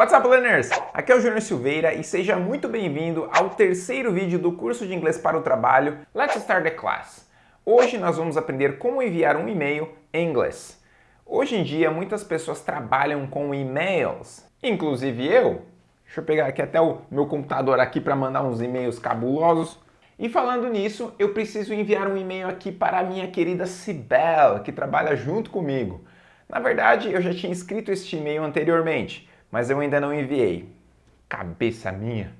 What's up, learners? Aqui é o Júnior Silveira e seja muito bem-vindo ao terceiro vídeo do curso de inglês para o trabalho Let's Start the Class. Hoje nós vamos aprender como enviar um e-mail em inglês. Hoje em dia, muitas pessoas trabalham com e-mails, inclusive eu. Deixa eu pegar aqui até o meu computador aqui para mandar uns e-mails cabulosos. E falando nisso, eu preciso enviar um e-mail aqui para a minha querida Cibel, que trabalha junto comigo. Na verdade, eu já tinha escrito este e-mail anteriormente, mas eu ainda não enviei. Cabeça minha!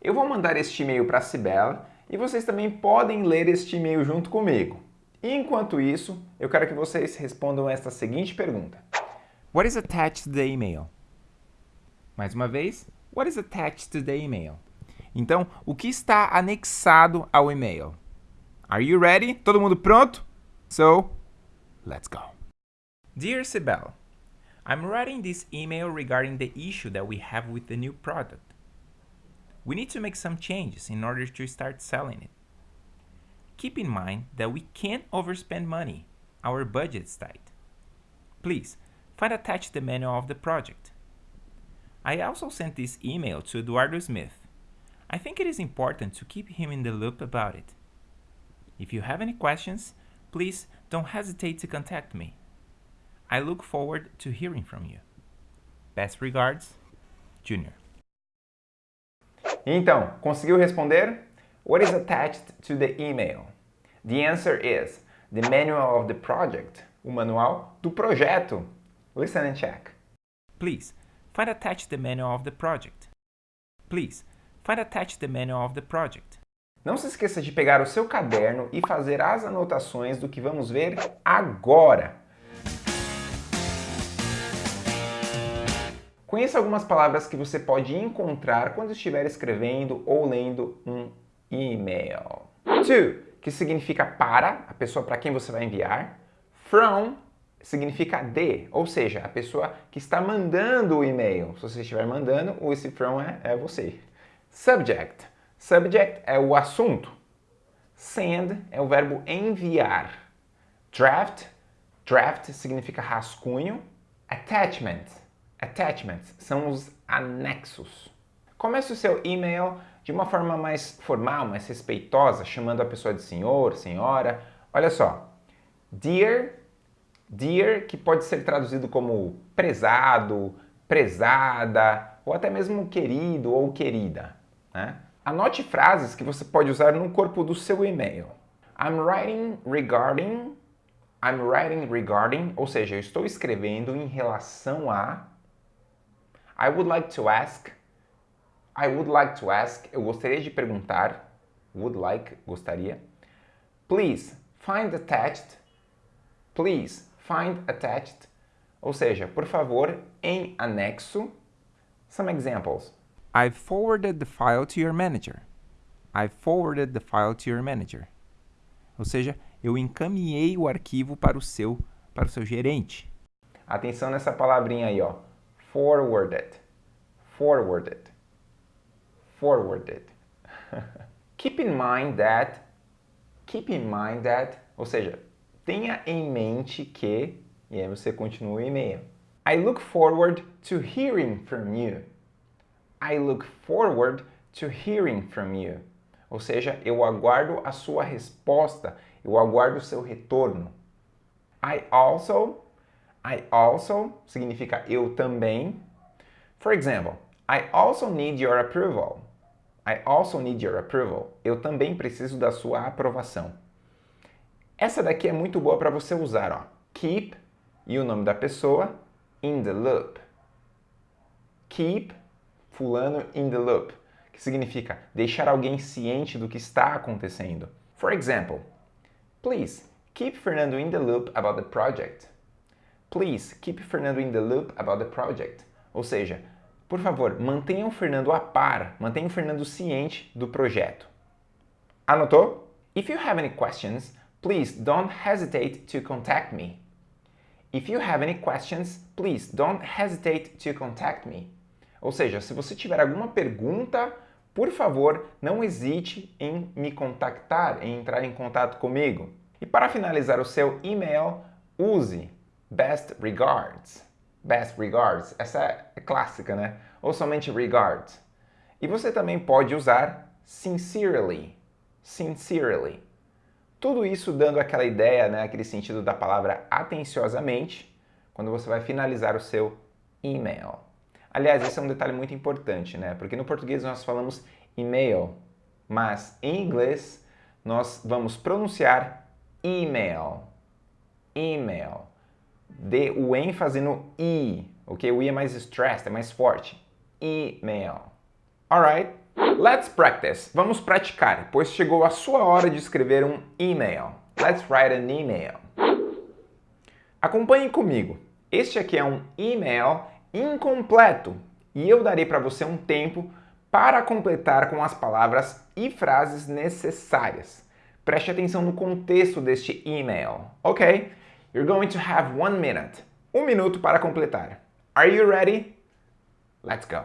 Eu vou mandar este e-mail para a Cibel e vocês também podem ler este e-mail junto comigo. Enquanto isso, eu quero que vocês respondam esta seguinte pergunta. What is attached to the email? Mais uma vez, what is attached to the email? Então, o que está anexado ao e-mail? Are you ready? Todo mundo pronto? So, let's go. Dear Sibel, I'm writing this email regarding the issue that we have with the new product. We need to make some changes in order to start selling it. Keep in mind that we can't overspend money. Our budget's tight. Please, find attached the manual of the project. I also sent this email to Eduardo Smith. I think it is important to keep him in the loop about it. If you have any questions, please don't hesitate to contact me. I look forward to hearing from you. Best regards, Junior. Então, conseguiu responder? What is attached to the email? The answer is the manual of the project, o manual do projeto. Listen and check. Please, find attached the manual of the project. Please, find attached the manual of the project. Não se esqueça de pegar o seu caderno e fazer as anotações do que vamos ver agora. Conheça algumas palavras que você pode encontrar quando estiver escrevendo ou lendo um e-mail. To, que significa para, a pessoa para quem você vai enviar. From significa de, ou seja, a pessoa que está mandando o e-mail. Se você estiver mandando, o esse from é, é você. Subject. Subject é o assunto. Send é o verbo enviar. Draft. Draft significa rascunho. Attachment Attachments são os anexos. Comece o seu e-mail de uma forma mais formal, mais respeitosa, chamando a pessoa de senhor, senhora. Olha só, dear, dear, que pode ser traduzido como prezado, prezada, ou até mesmo querido ou querida. Né? Anote frases que você pode usar no corpo do seu e-mail. I'm writing regarding, I'm writing regarding, ou seja, eu estou escrevendo em relação a I would like to ask. I would like to ask. Eu gostaria de perguntar. Would like, gostaria. Please, find attached. Please, find attached. Ou seja, por favor, em anexo. Some examples. I've forwarded the file to your manager. I've forwarded the file to your manager. Ou seja, eu encaminhei o arquivo para o seu, para o seu gerente. Atenção nessa palavrinha aí, ó forwarded, forwarded, forwarded. keep in mind that, keep in mind that, ou seja, tenha em mente que, e aí você continua o e-mail. I look forward to hearing from you. I look forward to hearing from you. Ou seja, eu aguardo a sua resposta, eu aguardo o seu retorno. I also I also significa eu também. For example, I also need your approval. I also need your approval. Eu também preciso da sua aprovação. Essa daqui é muito boa para você usar. Ó. Keep e o nome da pessoa in the loop. Keep fulano in the loop, que significa deixar alguém ciente do que está acontecendo. For example, please keep Fernando in the loop about the project. Please keep Fernando in the loop about the project. Ou seja, por favor, mantenha o Fernando a par, mantenha o Fernando ciente do projeto. Anotou? If you have any questions, please don't hesitate to contact me. If you have any questions, please don't hesitate to contact me. Ou seja, se você tiver alguma pergunta, por favor, não hesite em me contactar, em entrar em contato comigo. E para finalizar o seu e-mail, use Best regards. Best regards. Essa é clássica, né? ou somente regards. E você também pode usar sincerely, sincerely. Tudo isso dando aquela ideia, né, aquele sentido da palavra atenciosamente, quando você vai finalizar o seu e-mail. Aliás, esse é um detalhe muito importante, né? Porque no português nós falamos e-mail, mas em inglês nós vamos pronunciar email. Email. Dê o ênfase no i, ok? O i é mais stressed, é mais forte. Email. Alright? Let's practice. Vamos praticar, pois chegou a sua hora de escrever um e-mail. Let's write an email. Acompanhe comigo. Este aqui é um e-mail incompleto e eu darei para você um tempo para completar com as palavras e frases necessárias. Preste atenção no contexto deste e-mail, ok? You're going to have one minute. Um minuto para completar. Are you ready? Let's go.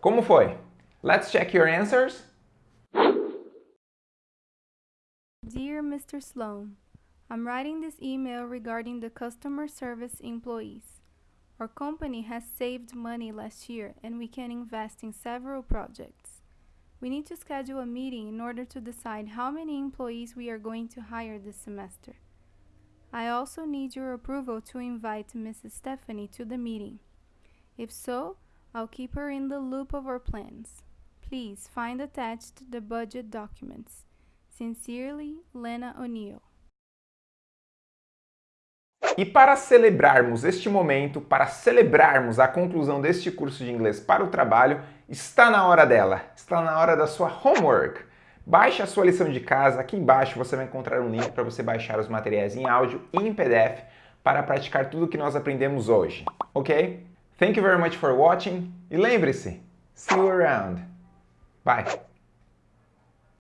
Como foi? Let's check your answers. Dear Mr. Sloan, I'm writing this email regarding the customer service employees. Our company has saved money last year and we can invest in several projects. We need to schedule a meeting in order to decide how many employees we are going to hire this semester. I also need your approval to invite Mrs. Stephanie to the meeting. If so, I'll keep her in the loop of our plans. Please find attached the budget documents. Sincerely, Lena O'Neill. E para celebrarmos este momento, para celebrarmos a conclusão deste curso de inglês para o trabalho, está na hora dela, está na hora da sua homework. Baixe a sua lição de casa, aqui embaixo você vai encontrar um link para você baixar os materiais em áudio e em PDF para praticar tudo o que nós aprendemos hoje, ok? Thank you very much for watching e lembre-se, see you around. Bye!